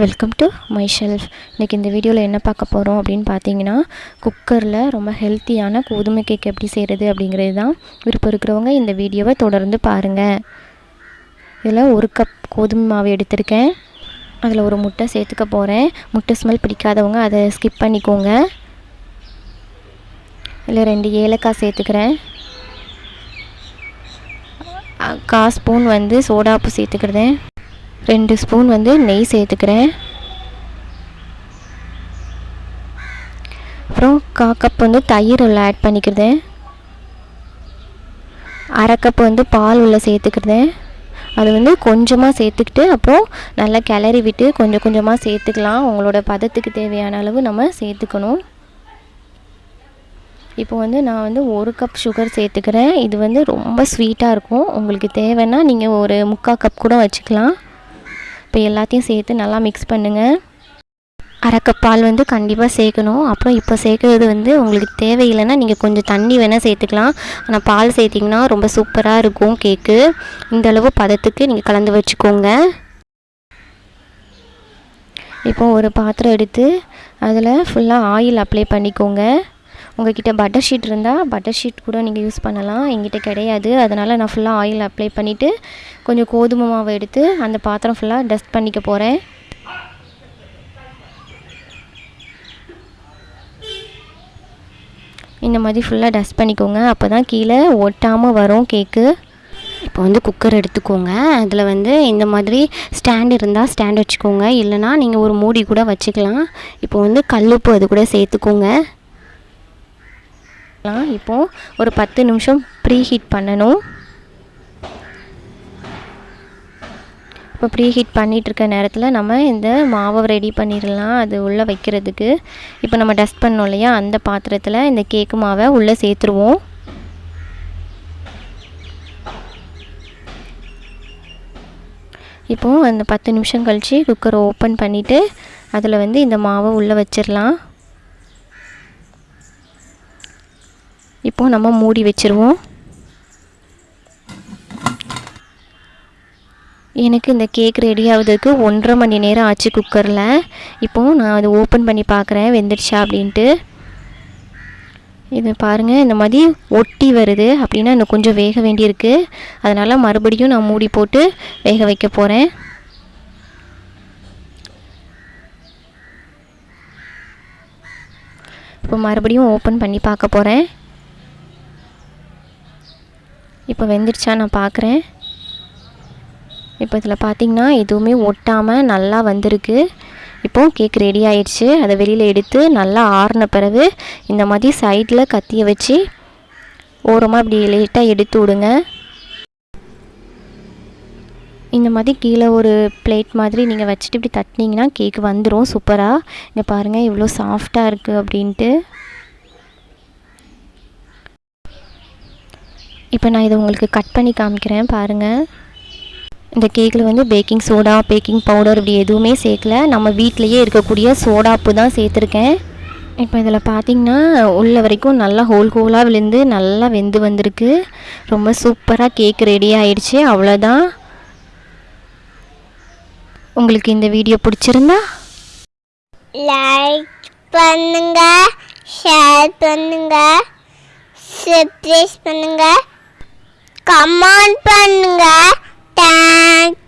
Welcome to my shelf இன்றைக்கி இந்த வீடியோவில் என்ன பார்க்க போகிறோம் அப்படின்னு பார்த்தீங்கன்னா குக்கரில் ரொம்ப ஹெல்த்தியான கோதுமை கேக் எப்படி செய்கிறது அப்படிங்கிறது தான் விருப்பம் இருக்கிறவங்க இந்த வீடியோவை தொடர்ந்து பாருங்கள் இதில் ஒரு கப் கோதுமை மாவு எடுத்திருக்கேன். அதில் ஒரு முட்டை சேர்த்துக்க போகிறேன் முட்டை ஸ்மெல் பிடிக்காதவங்க அதை ஸ்கிப் பண்ணிக்கோங்க. இதில் ரெண்டு ஏலக்காய் சேர்த்துக்கிறேன். கா ஸ்பூன் வந்து சோடாப்பு சேர்த்துக்கிறேன். ரெண்டு ஸ்பூன் வந்து நெய் சேர்த்துக்கிறேன். அப்புறம் கா கப் வந்து தயிர் உள்ள ஆட் பண்ணிக்கிறது அரை கப் வந்து பால் உள்ள சேர்த்துக்கிறது அது வந்து கொஞ்சமாக சேர்த்துக்கிட்டு அப்புறம் நல்லா கிளறி விட்டு கொஞ்சம் கொஞ்சமாக சேர்த்துக்கலாம். உங்களோட பதத்துக்கு தேவையான அளவு நம்ம சேர்த்துக்கணும். இப்போ வந்து நான் வந்து ஒரு கப் சுகர் சேர்த்துக்கிறேன். இது வந்து ரொம்ப ஸ்வீட்டாக இருக்கும். உங்களுக்கு தேவைன்னா நீங்கள் ஒரு முக்கால் கப் கூட வச்சுக்கலாம். இப்போ எல்லாத்தையும் சேர்த்து நல்லா மிக்ஸ் பண்ணுங்கள் அரை பால் வந்து கண்டிப்பாக சேர்க்கணும். அப்புறம் இப்போ சேர்க்குறது வந்து உங்களுக்கு தேவையில்லைன்னா நீங்கள் கொஞ்சம் தண்ணி வேணால் சேர்த்துக்கலாம். ஆனால் பால் சேர்த்திங்கன்னா ரொம்ப சூப்பராக இருக்கும் கேக்கு இந்தளவு பதத்துக்கு நீங்கள் கலந்து வச்சுக்கோங்க. இப்போ ஒரு பாத்திரம் எடுத்து அதில் ஃபுல்லாக ஆயில் அப்ளை பண்ணிக்கோங்க. உங்கள்கிட்ட பட்டர் ஷீட் இருந்தால் பட்டர் ஷீட் கூட நீங்கள் யூஸ் பண்ணலாம். என்கிட்ட கிடையாது. அதனால் நான் ஃபுல்லாக ஆயில் அப்ளை பண்ணிவிட்டு கொஞ்சம் கோதுமை மாவை எடுத்து அந்த பாத்திரம் ஃபுல்லாக டஸ்ட் பண்ணிக்க போகிறேன் இந்த மாதிரி ஃபுல்லாக டஸ்ட் பண்ணிக்கோங்க. அப்போ தான் கீழே ஒட்டாமல் வரும் கேக்கு இப்போ வந்து குக்கர் எடுத்துக்கோங்க. அதில் வந்து இந்த மாதிரி ஸ்டாண்ட் இருந்தால் ஸ்டாண்ட் வச்சுக்கோங்க. இல்லைனா நீங்கள் ஒரு மூடி கூட வச்சுக்கலாம். இப்போ வந்து கல்லுப்பு அது கூட சேர்த்துக்கோங்க. இப்போது ஒரு பத்து நிமிஷம் ப்ரீ ஹீட் பண்ணணும். இப்போ ப்ரீ ஹீட் பண்ணிகிட்ருக்க நேரத்தில் நம்ம இந்த மாவை ரெடி பண்ணிடலாம். அது உள்ளே வைக்கிறதுக்கு. இப்போ நம்ம டஸ்ட் பண்ணோம் இல்லையா? அந்த பாத்திரத்தில் இந்த கேக்கு மாவை உள்ளே சேர்த்துருவோம். இப்போது அந்த பத்து நிமிஷம் கழித்து குக்கரை ஓப்பன் பண்ணிவிட்டு அதில் வந்து இந்த மாவை உள்ளே வச்சிடலாம். இப்போது நம்ம மூடி வச்சுருவோம். எனக்கு இந்த கேக் ரெடி ஆகுதுக்கு ஒன்றரை மணி நேரம் ஆச்சு குக்கரில். இப்போது நான் அதை ஓப்பன் பண்ணி பார்க்குறேன். வெந்துடுச்சா அப்படின்ட்டு. இது பாருங்கள் இந்த மாதிரி ஒட்டி வருது. அப்படின்னா இன்னும் கொஞ்சம் வேக வேண்டியிருக்கு. அதனால் மறுபடியும் நான் மூடி போட்டு வேக வைக்க போகிறேன் இப்போ மறுபடியும் ஓப்பன் பண்ணி பார்க்க போகிறேன் இப்போ வெந்துடுச்சா நான் பார்க்குறேன். இப்போ இதில் பார்த்தீங்கன்னா எதுவுமே ஒட்டாமல் நல்லா வந்திருக்கு. இப்போது கேக் ரெடி ஆயிடுச்சு. அதை வெளியில் எடுத்து நல்லா ஆறின பிறகு இந்த மாதிரி சைடில் கத்தியை வச்சு ஓரமாக இப்படி லேட்டாக எடுத்து விடுங்க. இந்த மாதிரி கீழே ஒரு பிளேட் மாதிரி நீங்கள் வச்சுட்டு இப்படி தட்டினீங்கன்னா கேக் வந்துடும் சூப்பராக. இங்கே பாருங்கள் இவ்வளோ சாஃப்டாக இருக்குது அப்படின்ட்டு. இப்போ நான் இதை உங்களுக்கு கட் பண்ணி காமிக்கிறேன் பாருங்கள் இந்த கேக்கில் வந்து பேக்கிங் சோடா பேக்கிங் பவுடர் இப்படி எதுவுமே சேர்க்கல. நம்ம வீட்டிலையே இருக்கக்கூடிய சோடாப்பு தான் சேர்த்துருக்கேன். இப்போ இதில் பார்த்தீங்கன்னா உள்ள வரைக்கும் நல்லா ஹோல் ஹோலாக விழுந்து நல்லா வெந்து வந்திருக்கு. ரொம்ப சூப்பராக கேக் ரெடி ஆயிடுச்சு அவ்வளோதான் உங்களுக்கு இந்த வீடியோ பிடிச்சிருந்தா? லைக் பண்ணுங்க ஷேர் பண்ணுங்க சர்ப்ரைஸ் பண்ணுங்கள் கமெண்ட் பண்ணுங்க. தேங்க்ஸ்